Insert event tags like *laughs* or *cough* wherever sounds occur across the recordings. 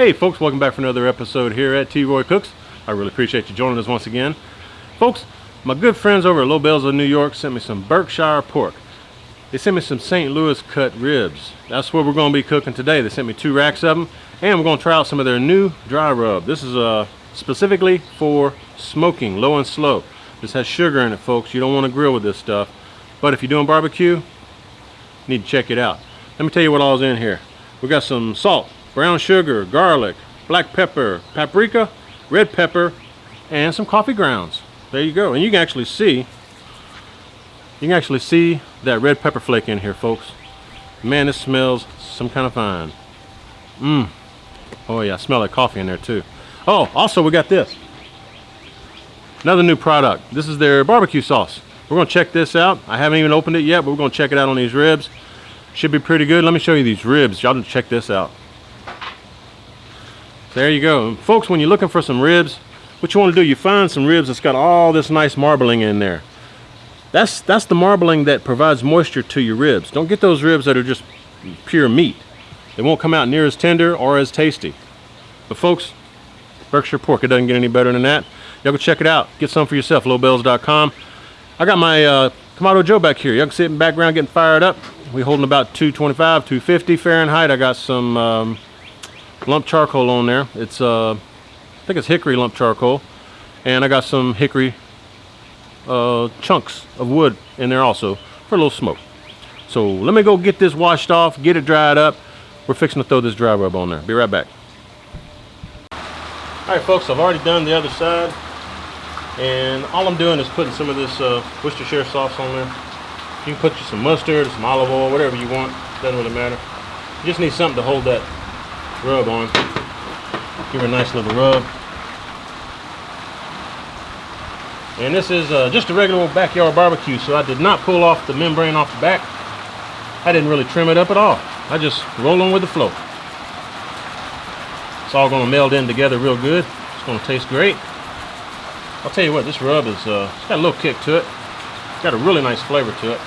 Hey folks, welcome back for another episode here at T. Roy Cooks. I really appreciate you joining us once again. Folks, my good friends over at Lobel's of New York sent me some Berkshire pork. They sent me some St. Louis cut ribs. That's what we're going to be cooking today. They sent me two racks of them and we're going to try out some of their new dry rub. This is uh, specifically for smoking, low and slow. This has sugar in it folks. You don't want to grill with this stuff. But if you're doing barbecue, need to check it out. Let me tell you what all's in here. We got some salt, brown sugar, garlic, black pepper, paprika, red pepper, and some coffee grounds. There you go. And you can actually see, you can actually see that red pepper flake in here, folks. Man, this smells some kind of fine. Mmm. Oh yeah, I smell like coffee in there too. Oh, also we got this. Another new product. This is their barbecue sauce. We're gonna check this out. I haven't even opened it yet, but we're gonna check it out on these ribs. Should be pretty good. Let me show you these ribs. Y'all check this out. There you go. Folks, when you're looking for some ribs, what you want to do, you find some ribs that's got all this nice marbling in there. That's, that's the marbling that provides moisture to your ribs. Don't get those ribs that are just pure meat. They won't come out near as tender or as tasty. But folks, Berkshire pork, it doesn't get any better than that. Y'all go check it out. Get some for yourself, lobels.com. I got my uh, Kamado Joe back here. Y'all can see it in the background getting fired up. We holding about 225, 250 Fahrenheit. I got some um, lump charcoal on there. It's uh, I think it's hickory lump charcoal, and I got some hickory uh, chunks of wood in there also for a little smoke. So let me go get this washed off, get it dried up. We're fixing to throw this dry rub on there. Be right back. All right, folks, I've already done the other side, and all I'm doing is putting some of this uh, Worcestershire sauce on there. You can put some mustard, some olive oil, whatever you want. Doesn't really matter. You just need something to hold that rub on. Give it a nice little rub. And this is uh, just a regular backyard barbecue, so I did not pull off the membrane off the back. I didn't really trim it up at all. I just roll on with the flow. It's all going to meld in together real good. It's going to taste great. I'll tell you what, this rub is, uh, it's got a little kick to it. It's got a really nice flavor to it.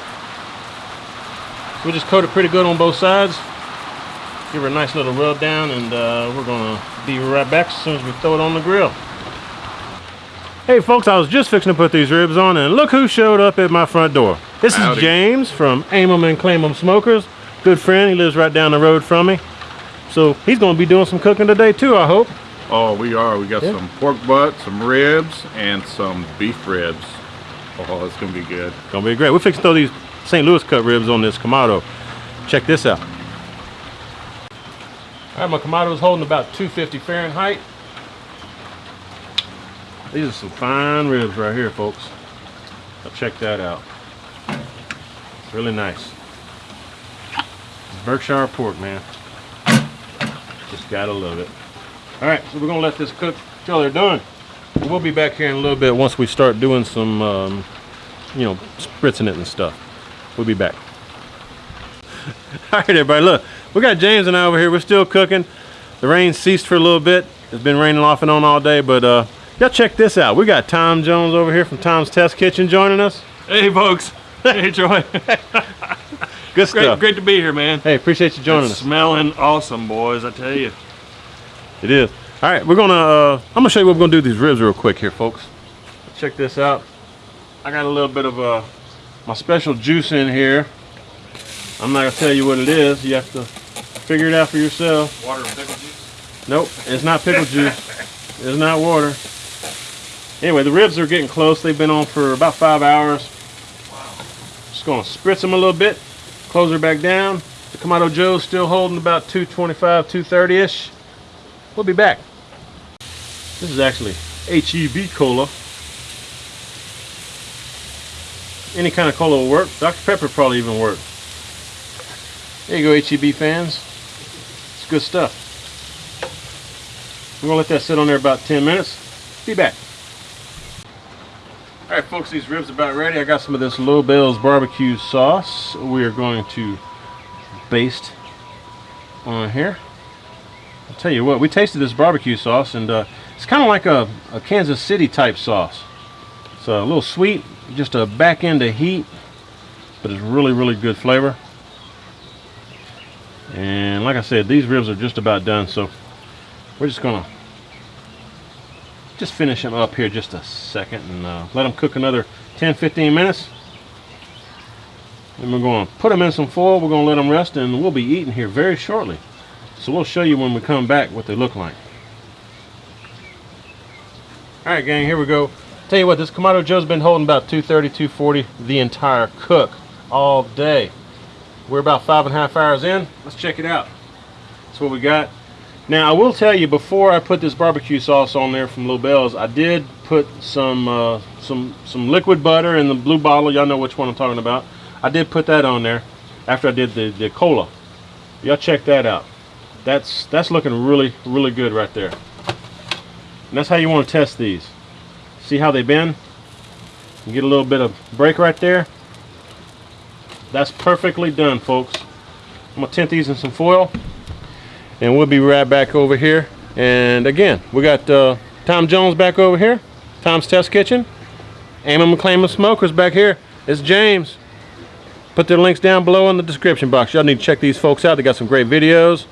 We just coat it pretty good on both sides. Give her a nice little rub down and uh, we're gonna be right back as soon as we throw it on the grill. Hey folks, I was just fixing to put these ribs on and look who showed up at my front door. This Howdy. is James from Aim 'em and Claim 'em Smokers. Good friend, he lives right down the road from me. So he's gonna be doing some cooking today too, I hope. Oh, we are. We got yeah. some pork butt, some ribs, and some beef ribs. Oh, it's gonna be good. Gonna be great. We're fixing to throw these St. Louis cut ribs on this Kamado. Check this out. All right, my Kamado is holding about 250 Fahrenheit. These are some fine ribs right here, folks. Now check that out. It's really nice. Berkshire pork, man. Just gotta love it. All right, so we're gonna let this cook till they're done. We'll be back here in a little bit once we start doing some, um, you know, spritzing it and stuff. We'll be back. *laughs* All right, everybody, look. We got James and I over here. We're still cooking. The rain ceased for a little bit. It's been raining off and on all day, but uh, y'all check this out. We got Tom Jones over here from Tom's Test Kitchen joining us. Hey, folks. Hey, Troy. *laughs* Good stuff. Great, great to be here, man. Hey, appreciate you joining it's us. Smelling awesome, boys. I tell you. It is. All right, we're gonna. Uh, I'm gonna show you what we're gonna do these ribs real quick here, folks. Check this out. I got a little bit of uh, my special juice in here. I'm not gonna tell you what it is. You have to figure it out for yourself. Water and pickle juice? Nope, it's not pickle juice. It's not water. Anyway, the ribs are getting close. They've been on for about five hours. Wow. Just gonna spritz them a little bit. Close her back down. The Kamado Joe's still holding about 225, 230-ish. We'll be back. This is actually HEB cola. Any kind of cola will work. Dr. Pepper probably even work. There you go, HEB fans. Good stuff. We're gonna let that sit on there about 10 minutes. Be back. All right, folks, these ribs are about ready. I got some of this Lobel's barbecue sauce. We are going to baste on here. I'll tell you what, we tasted this barbecue sauce and uh, it's kind of like a, a, Kansas City type sauce. It's a little sweet, just a back end of heat, but it's really, really good flavor. And like I said, these ribs are just about done, so we're just gonna just finish them up here just a second and uh, let them cook another 10 15 minutes. And we're going to put them in some foil. We're going to let them rest and we'll be eating here very shortly. So we'll show you when we come back what they look like. All right gang here we go. Tell you what this Kamado Joe's been holding about 230 240 the entire cook all day we're about five and a half hours in let's check it out that's what we got now I will tell you before I put this barbecue sauce on there from Lobel's, I did put some uh, some some liquid butter in the blue bottle. Y'all know which one I'm talking about. I did put that on there after I did the, the cola. Y'all check that out. That's that's looking really really good right there. And that's how you want to test these. See how they bend? You get a little bit of break right there. That's perfectly done, folks. I'm gonna tint these in some foil and we'll be right back over here. And again we got uh, Tom Jones back over here Tom's Test Kitchen Aim 'em and Claim 'em Smokers back here. It's James. Put their links down below in the description box. Y'all need to check these folks out. They got some great videos.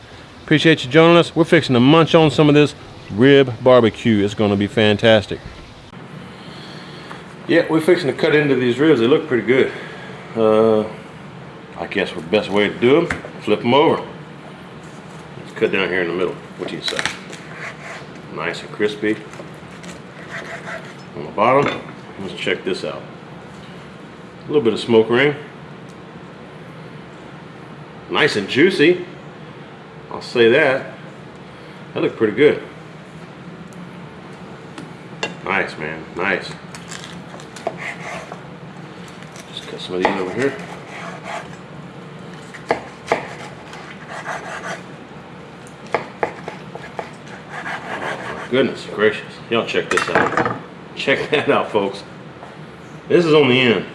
Appreciate you joining us. We're fixing to munch on some of this rib barbecue. It's going to be fantastic. Yeah we're fixing to cut into these ribs. They look pretty good. Uh, I guess the best way to do them flip them over Let's cut down here in the middle. What do you say? Nice and crispy. On the bottom, let's check this out. A little bit of smoke ring. Nice and juicy. I'll say that. That looked pretty good. Nice, man. Nice. Just cut some of these over here. Goodness gracious. Y'all check this out. Check *laughs* that out, folks. This is on the end.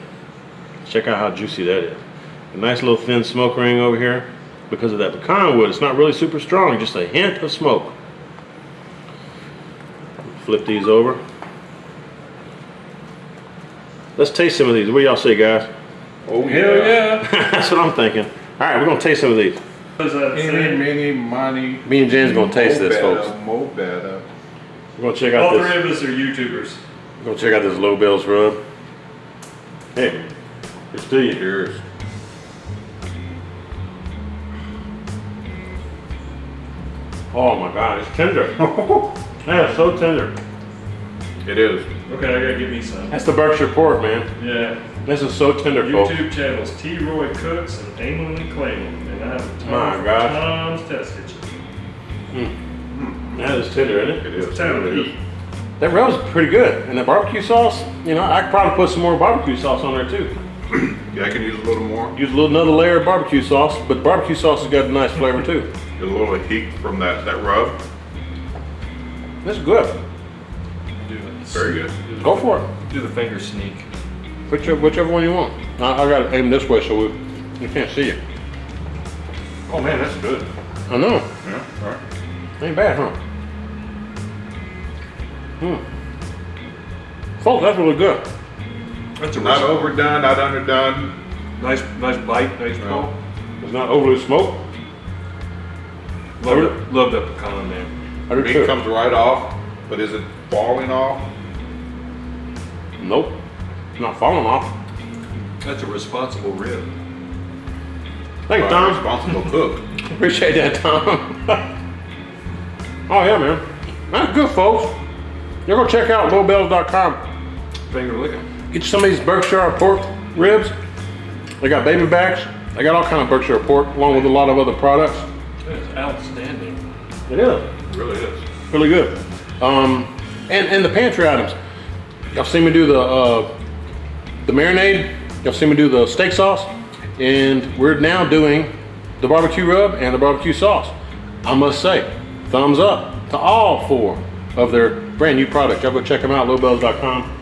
Check out how juicy that is. A nice little thin smoke ring over here. Because of that pecan wood, it's not really super strong, just a hint of smoke. Flip these over. Let's taste some of these. What y'all say, guys? Oh Hell yeah. *laughs* That's what I'm thinking. All right, we're gonna taste some of these. What does Any, say? many, money. Me and Jen's gonna taste this, folks. Mo better. We're gonna check out All this. three of us are YouTubers. We're gonna check out this Lobel's rub. Hey, it's to you. Cheers. Oh my god, it's tender. *laughs* yeah, it's so tender. It is. Okay, I gotta give me some. That's the Berkshire pork, man. Yeah. This is so tender, folks. YouTube channels T. Roy Cooks and Aim 'em and Claim 'em. And I have a My gosh. Tom's Test Kitchen. That is tender, isn't it? It is. Time It to is. That rub's pretty good. And the barbecue sauce, you know, I could probably put some more barbecue sauce on there too. *clears throat* Yeah, I can use a little more. Use a little another layer of barbecue sauce, but barbecue sauce has got a nice flavor too. Get a little heat from that, that rub. That's good. Do it. Very good. Go for it. Do the finger sneak. Whichever, whichever one you want. I, I got to aim this way so we, you can't see it. Oh man, that's good. I know. Yeah, all right. Ain't bad, huh? Hmm. Folks, that's really good. That's a Not res- overdone, not underdone. nice, nice bite, nice No. pull. It's not overly smoked. Love that, love that pecan, man. I do Meat too. comes right off, but is it falling off? Nope. It's not falling off. That's a responsible rib. Thanks, By a Tom. Responsible cook. *laughs* Appreciate that, Tom. *laughs* oh, yeah, man. That's good, folks. You're going to check out lobels.com. Finger licking. Get you some of these Berkshire pork ribs. They got baby backs. They got all kind of Berkshire pork, along with a lot of other products. It's outstanding. It is. It really is. really good. Um, and and the pantry items. Y'all seen me do the uh, the marinade. Y'all seen me do the steak sauce, and we're now doing the barbecue rub and the barbecue sauce. I must say, thumbs up to all four of their brand new product. Y'all go check them out, lobels.com.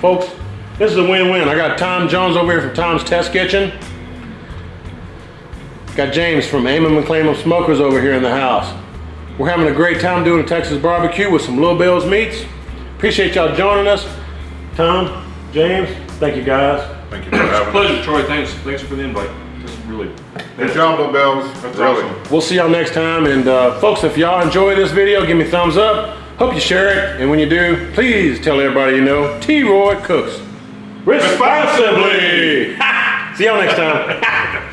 Folks, this is a win-win. I got Tom Jones over here from Tom's Test Kitchen. Got James from Aim 'em and Claim 'em Smokers over here in the house. We're having a great time doing a Texas barbecue with some Little Bill's meats. Appreciate y'all joining us. Tom, James, thank you guys. Thank you for having us. Pleasure, Troy. Thanks. Thanks for the invite. This is really Good job, little bells. That's really. awesome. We'll see y'all next time. And uh, folks, if y'all enjoy this video, give me a thumbs up. Hope you share it. And when you do, please tell everybody you know T-Roy Cooks. Responsibly. *laughs* see y'all next time. *laughs*